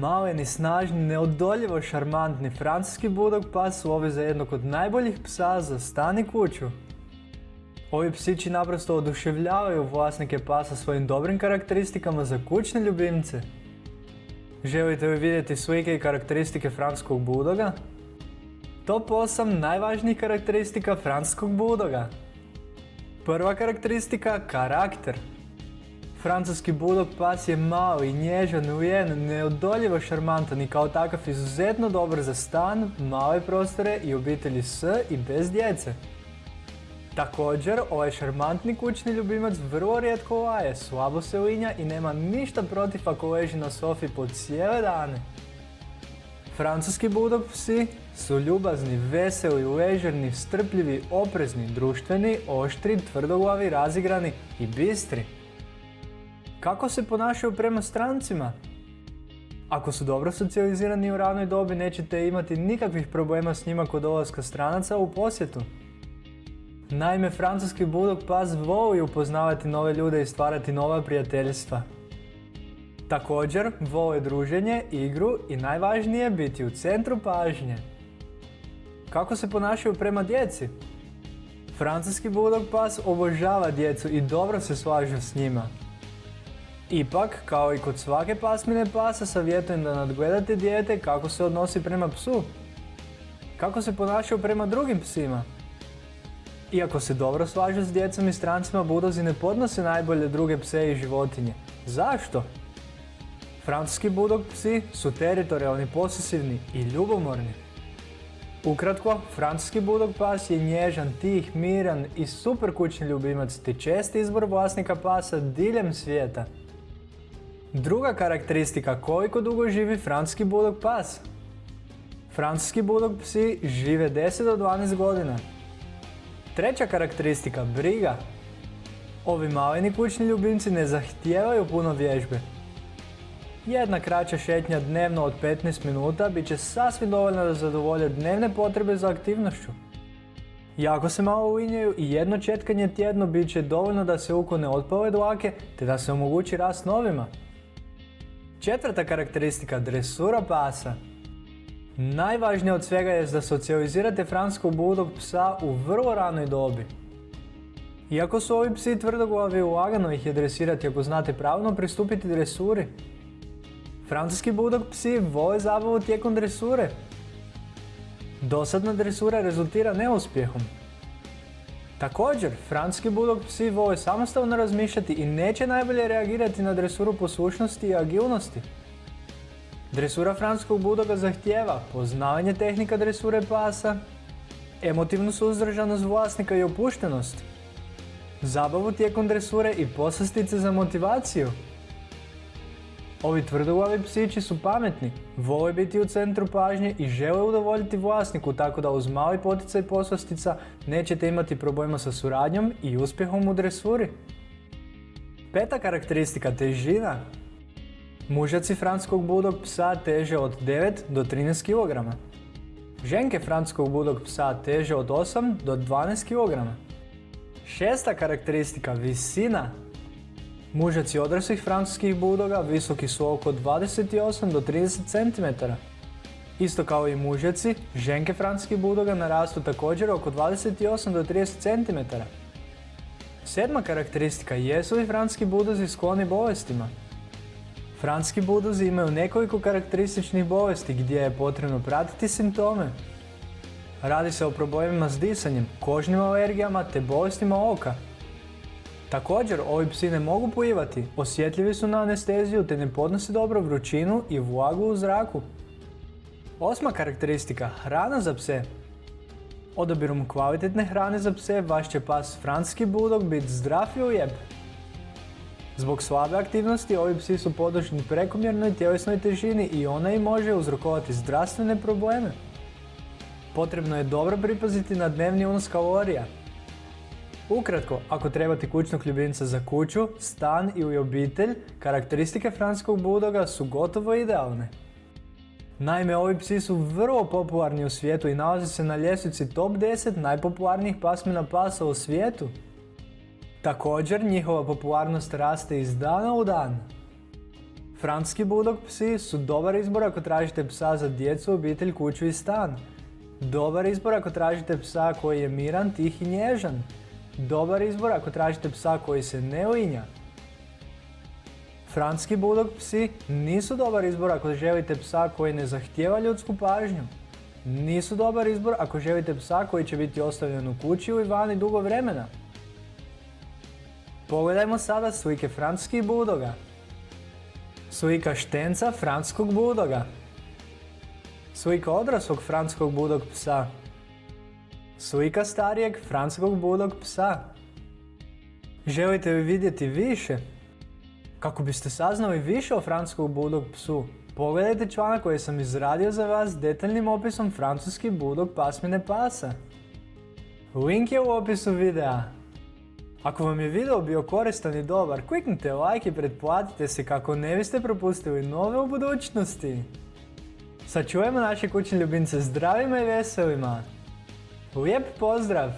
Maleni, snažni, neodoljivo šarmantni francuski budog pas su ovi za jednog od najboljih psa za stan i kuću. Ovi psići naprosto oduševljavaju vlasnike pasa svojim dobrim karakteristikama za kućne ljubimce. Želite li vidjeti slike i karakteristike francuskog budoga? Top 8 najvažnijih karakteristika francuskog budoga. Prva karakteristika, karakter. Francuski budog pas je mali, nježan, ujen, neodoljivo šarmantan i kao takav izuzetno dobar za stan, male prostore i obitelji s i bez djece. Također, ovaj šarmantni kućni ljubimac vrlo rijetko laje, slabo se linja i nema ništa protiv ako leži na sofi po cijele dane. Francuski budog psi su ljubazni, veseli, ležerni, strpljivi, oprezni, društveni, oštri, tvrdoglavi, razigrani i bistri. Kako se ponašaju prema strancima? Ako su dobro socijalizirani u ranoj dobi nećete imati nikakvih problema s njima kod dolaska stranaca u posjetu. Naime, francuski bulldog pas voli upoznavati nove ljude i stvarati nova prijateljstva. Također, vole druženje, igru i najvažnije biti u centru pažnje. Kako se ponašaju prema djeci? Francuski bulldog pas obožava djecu i dobro se slaže s njima. Ipak, kao i kod svake pasmine pasa, savjetujem da nadgledate dijete kako se odnosi prema psu. Kako se ponašaju prema drugim psima? Iako se dobro slaže s djecom i strancima, budozi ne podnose najbolje druge pse i životinje. Zašto? Francuski budog psi su teritorijalni, posesivni i ljubomorni. Ukratko, francuski budog pas je nježan, tih, miran i super kućni ljubimac te česti izbor vlasnika pasa diljem svijeta. Druga karakteristika koliko dugo živi francuski budog pas. Francuski budog psi žive 10 do 12 godina. Treća karakteristika, briga. Ovi maleni kućni ljubimci ne zahtijevaju puno vježbe. Jedna kraća šetnja dnevno od 15 minuta bit će sasvim dovoljna da zadovolje dnevne potrebe za aktivnošću. Jako se malo uvinjaju i jedno četkanje tjedno bit će dovoljno da se ukone otpale dlake te da se omogući rast novima. Četvrta karakteristika dresura pasa. Najvažnije od svega je da socijalizirate franskog budog psa u vrlo ranoj dobi. Iako su ovi psi tvrdoglavi, lagano ih je dresirati ako znate pravno pristupiti dresuri. Francuski budog psi vole zabavu tijekom dresure. Dosadna dresura rezultira neuspjehom. Također, francuski bulldog psi vole samostalno razmišljati i neće najbolje reagirati na dresuru poslušnosti i agilnosti. Dresura francuskog budoga zahtijeva poznavanje tehnika dresure pasa, emotivnu suzdržanost vlasnika i opuštenost, zabavu tijekom dresure i poslastice za motivaciju, Ovi tvrdoglavi psići su pametni, vole biti u centru pažnje i žele udovoljiti vlasniku tako da uz mali poticaj poslastica nećete imati problema sa suradnjom i uspjehom u dresuri. Peta karakteristika težina. Mužaci francuskog budog psa teže od 9 do 13 kg. Ženke francuskog budog psa teže od 8 do 12 kg. Šesta karakteristika visina Mužaci odraslih francuskih budoga visoki su oko 28 do 30 cm. Isto kao i mužaci, ženke francuskih budoga narastu također oko 28 do 30 cm. Sedma karakteristika jesu li francuski budozi skloni bolestima. Francuski budozi imaju nekoliko karakterističnih bolesti gdje je potrebno pratiti simptome. Radi se o problemima s disanjem, kožnim alergijama te bolestima oka. Također, ovi psi ne mogu plivati, osjetljivi su na anesteziju te ne podnose dobro vrućinu i vlagu u zraku. Osma karakteristika, hrana za pse. Odabirom kvalitetne hrane za pse, vaš će pas franski bulldog biti zdrav i ujeb. Zbog slabe aktivnosti, ovi psi su podložni prekomjernoj tjelesnoj težini i ona im može uzrokovati zdravstvene probleme. Potrebno je dobro pripaziti na dnevni unos kalorija, Ukratko, ako trebate kućnog ljubimca za kuću, stan ili obitelj, karakteristike franskog budoga su gotovo idealne. Naime, ovi psi su vrlo popularni u svijetu i nalaze se na ljestvici top 10 najpopularnijih pasmina pasa u svijetu. Također, njihova popularnost raste iz dana u dan. Francuski bulldog psi su dobar izbor ako tražite psa za djecu, obitelj, kuću i stan. Dobar izbor ako tražite psa koji je miran, tih i nježan. Dobar izbor ako tražite psa koji se ne uinja. Francuski bulldog psi nisu dobar izbor ako želite psa koji ne zahtijeva ljudsku pažnju. Nisu dobar izbor ako želite psa koji će biti ostavljen u kući ili vani dugo vremena. Pogledajmo sada slike francuskih budoga. Slika štenca francuskog budoga. Slika odraslog francuskog budog psa. Slika starijeg francuskog budog psa. Želite li vidjeti više? Kako biste saznali više o francuskom budog psu, pogledajte članak koji sam izradio za vas detaljnim opisom francuski budog pasmine pasa. Link je u opisu videa. Ako vam je video bio koristan i dobar, kliknite like i pretplatite se kako ne biste propustili nove u budućnosti. Sačuvajmo naše kućne ljubimce zdravima i veselima. Lijep pozdrav!